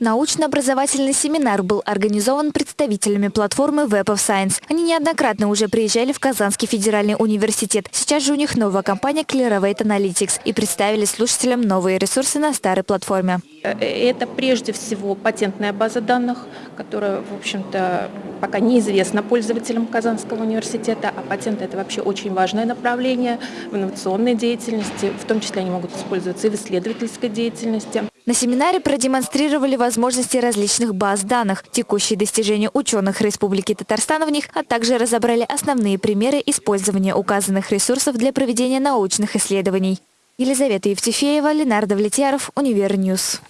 Научно-образовательный семинар был организован представителями платформы Web of Science. Они неоднократно уже приезжали в Казанский федеральный университет. Сейчас же у них новая компания Clearovate Analytics и представили слушателям новые ресурсы на старой платформе. Это прежде всего патентная база данных, которая, в общем-то, пока неизвестна пользователям Казанского университета, а патенты – это вообще очень важное направление в инновационной деятельности, в том числе они могут использоваться и в исследовательской деятельности. На семинаре продемонстрировали возможности различных баз данных, текущие достижения ученых Республики Татарстан в них, а также разобрали основные примеры использования указанных ресурсов для проведения научных исследований. Елизавета Евтефеева, Ленар Довлетьяров, Univer News.